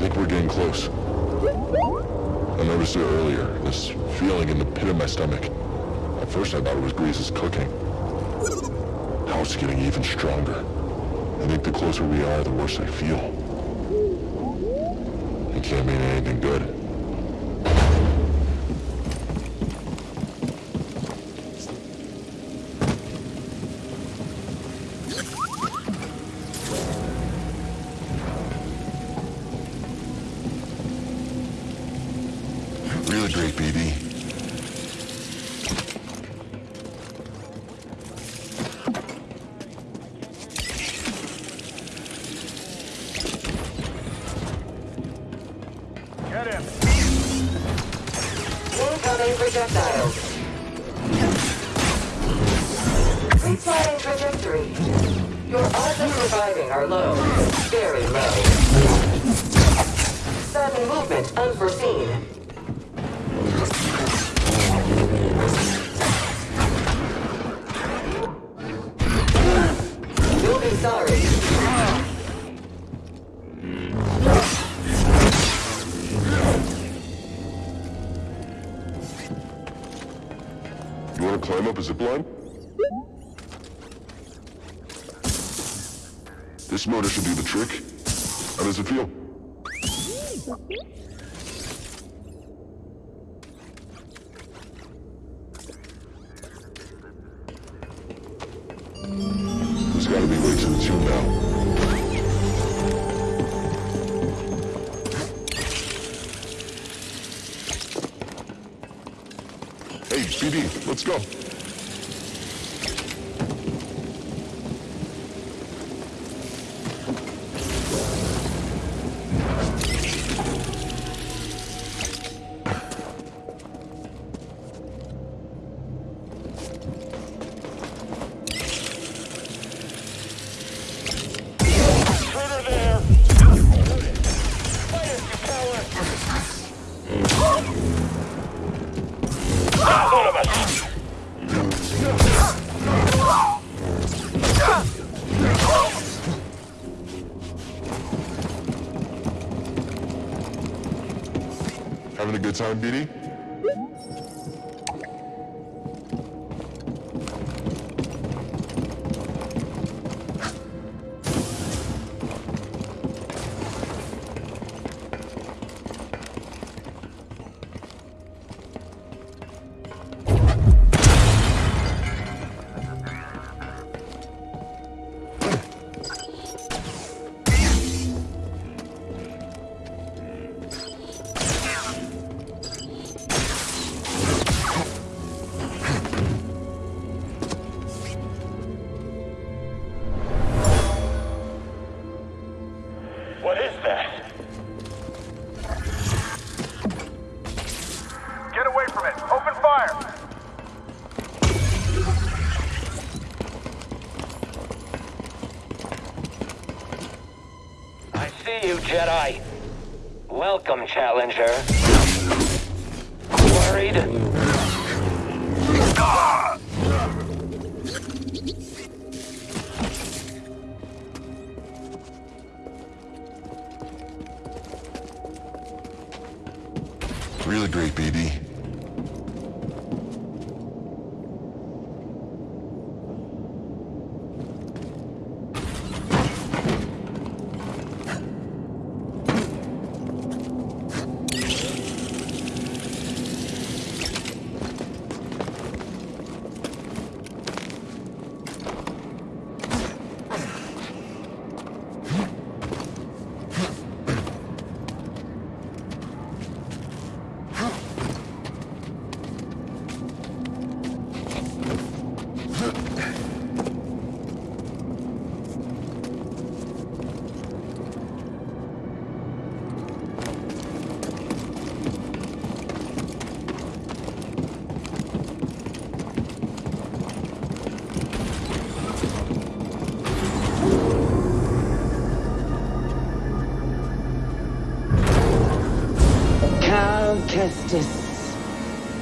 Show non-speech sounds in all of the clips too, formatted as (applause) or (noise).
think we're getting close. I noticed it earlier, this feeling in the pit of my stomach. At first I thought it was Greez's cooking. Now it's getting even stronger. I think the closer we are, the worse I feel. It can't mean anything good. Projectiles. Resetting trajectory. Your odds of surviving are low. Very low. Sudden movement unforeseen. You want to climb up a zip line? This motor should do the trick. How does it feel? Time, BD? Away from it! Open fire! I see you, Jedi. Welcome, Challenger. Worried?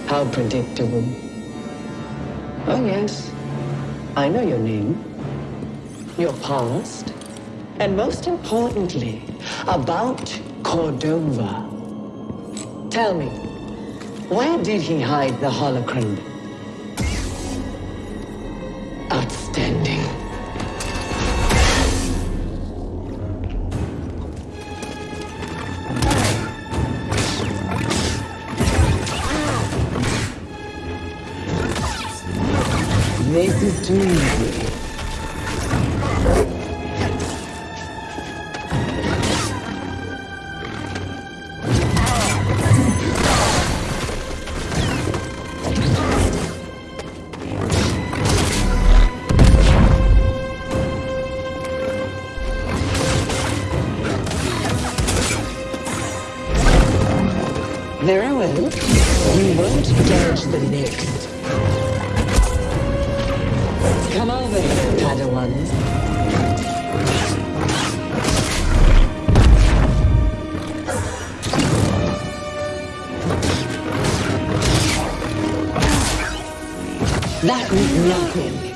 How predictable. Oh, yes. I know your name. Your past. And most importantly, about Cordova. Tell me, where did he hide the holocron? This is too easy. That was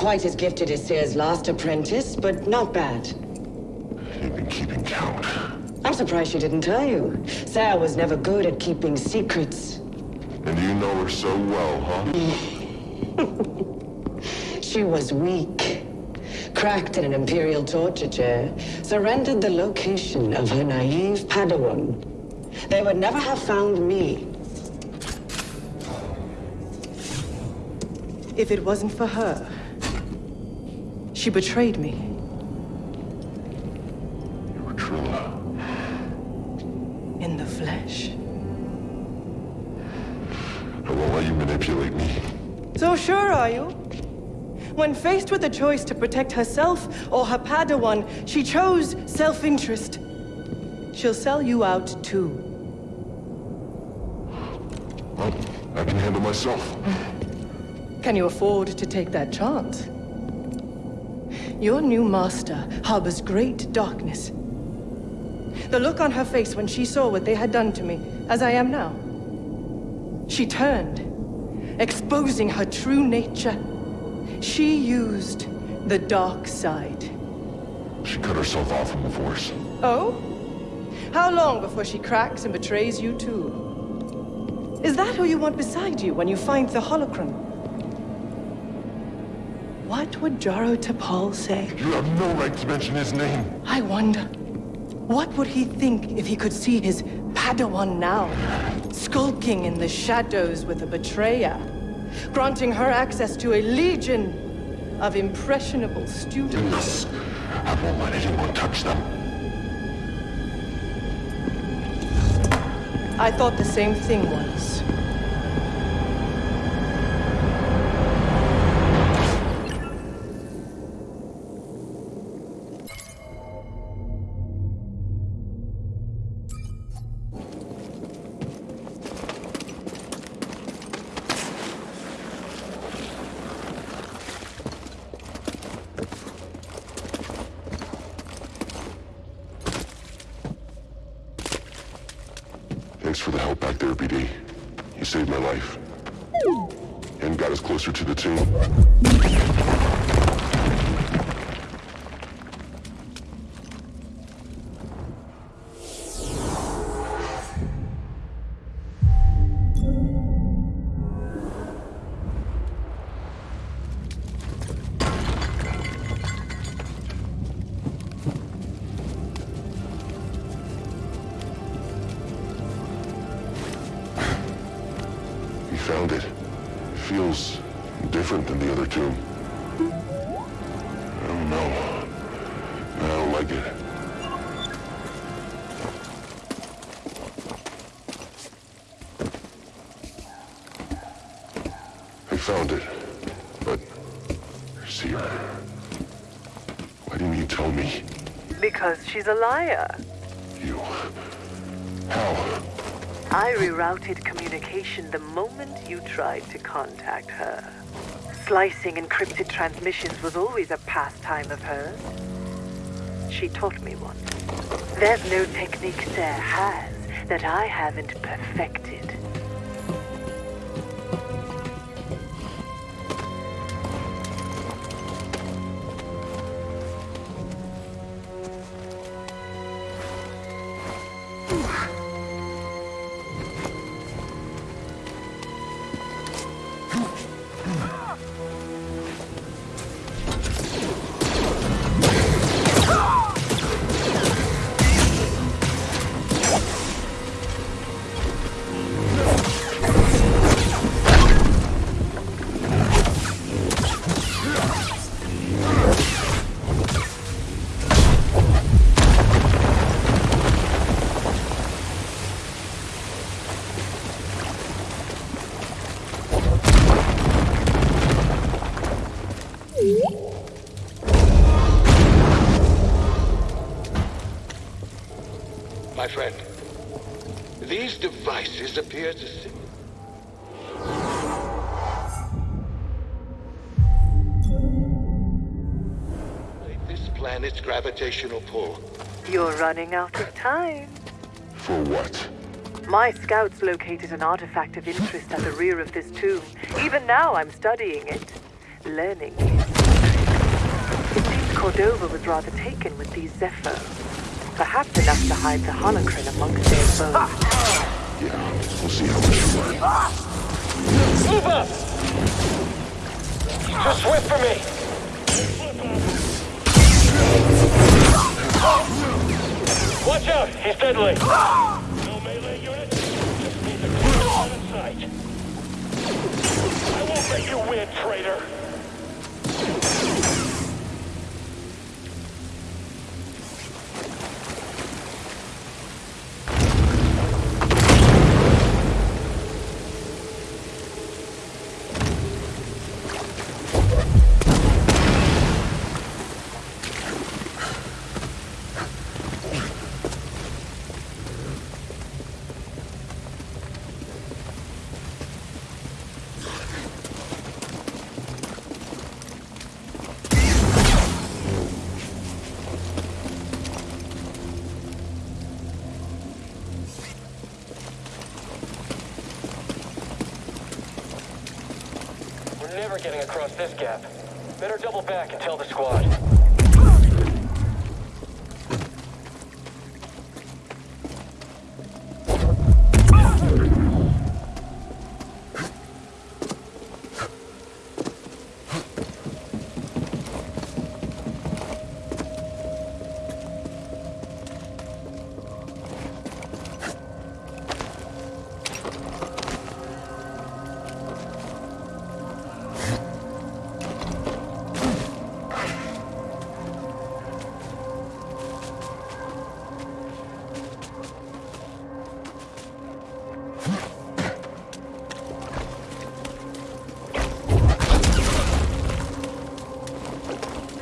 quite as gifted as Cere's last apprentice, but not bad. You've been keeping count. I'm surprised she didn't tell you. Cere was never good at keeping secrets. And you know her so well, huh? (laughs) She was weak. Cracked in an Imperial torture chair, surrendered the location of her naive Padawan. They would never have found me. If it wasn't for her, she betrayed me. You were Trilla. In the flesh. I won't let you manipulate me. So sure are you? When faced with a choice to protect herself or her Padawan, she chose self-interest. She'll sell you out too. Well, I can handle myself. Can you afford to take that chance? Your new master harbors great darkness. The look on her face when she saw what they had done to me, as I am now. She turned, exposing her true nature. She used the dark side. She cut herself off from the Force. Oh? How long before she cracks and betrays you too? Is that who you want beside you when you find the holocron? What would Jaro Tapal say? You have no right to mention his name. I wonder, what would he think if he could see his Padawan now, skulking in the shadows with a betrayer, granting her access to a legion of impressionable students? I won't let anyone touch them. I thought the same thing once. Thanks for the help back there, BD. You saved my life. And got us closer to the tomb. I it. I found it, but... See her. Why didn't you tell me? Because she's a liar. You... How? I rerouted communication the moment you tried to contact her. Slicing encrypted transmissions was always a pastime of hers. She taught me one. There's no technique Cere has that I haven't perfected. Friend, these devices appear to sim- this planet's gravitational pull. You're running out of time. For what? My scouts located an artifact of interest at the rear of this tomb. Even now, I'm studying it, learning its secrets. It seems Cordova was rather taken with these Zeffo. Perhaps enough to hide the holocron amongst their bones. Yeah, we'll see how much you learn. Move up! Too swift for me! Watch out! He's deadly! Ah! No melee unit? Just need to clear line of sight. I won't let you win, traitor! Getting across this gap. Better double back and tell the squad.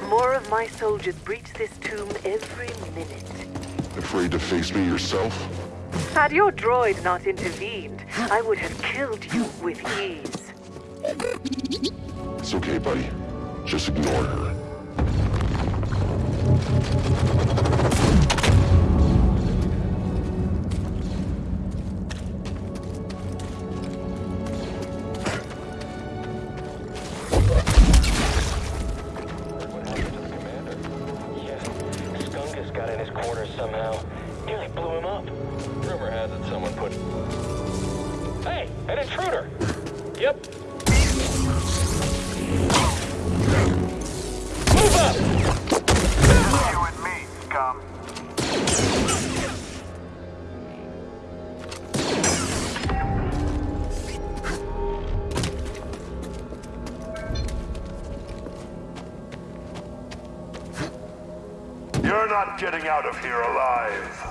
More of my soldiers breach this tomb every minute. Afraid to face me yourself? Had your droid not intervened, I would have killed you with ease. It's okay, buddy. Just ignore her. Yep. Move up! You and me, scum. You're not getting out of here alive.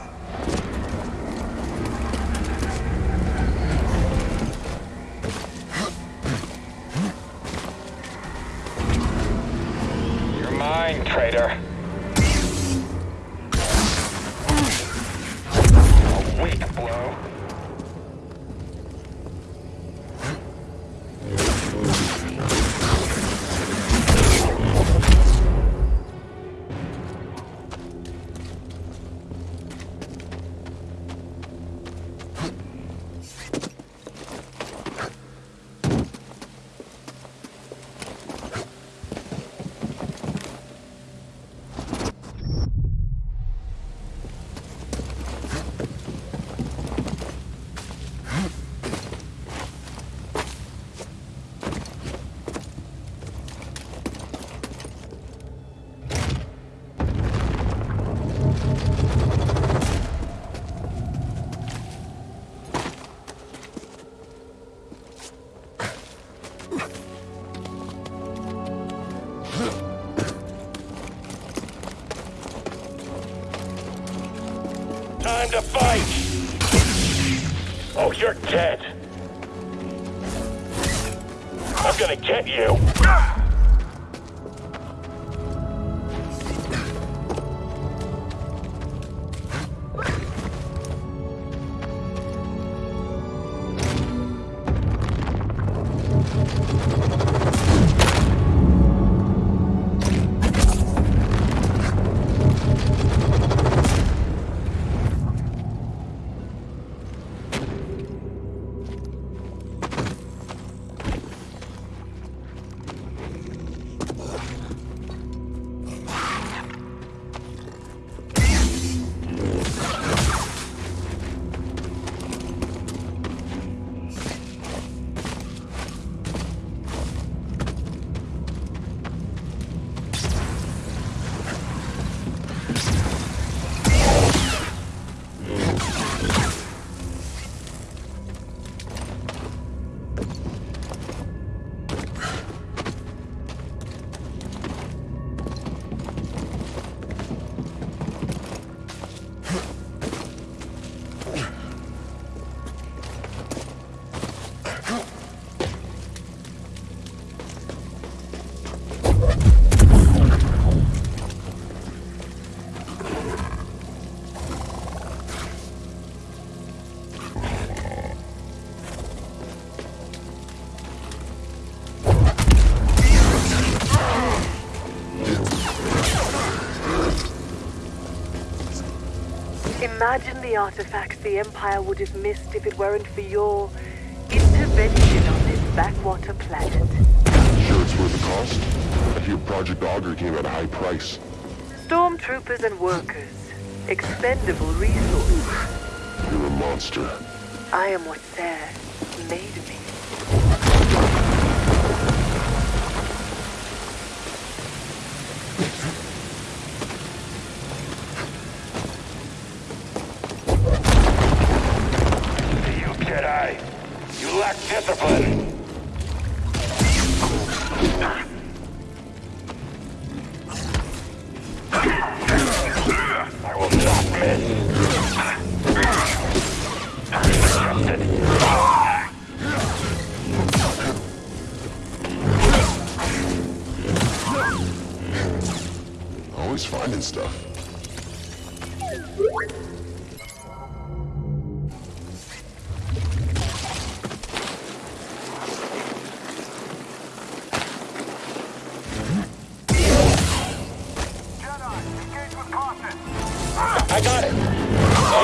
Imagine the artifacts the Empire would have missed if it weren't for your intervention on this backwater planet. Sure it's worth the cost? I hear Project Augur came at a high price. Stormtroopers and workers. Expendable resources. You're a monster. I am what Cere made me. Discipline!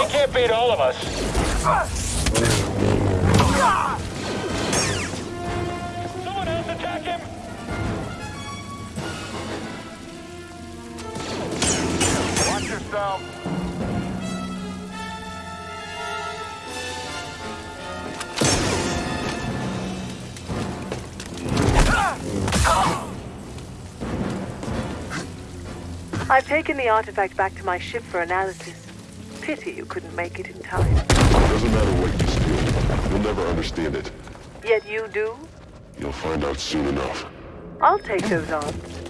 He can't beat all of us. Someone else attack him! Watch yourself! I've taken the artifact back to my ship for analysis. Pity you couldn't make it in time. Doesn't matter what you steal. You'll never understand it. Yet you do? You'll find out soon enough. I'll take those odds.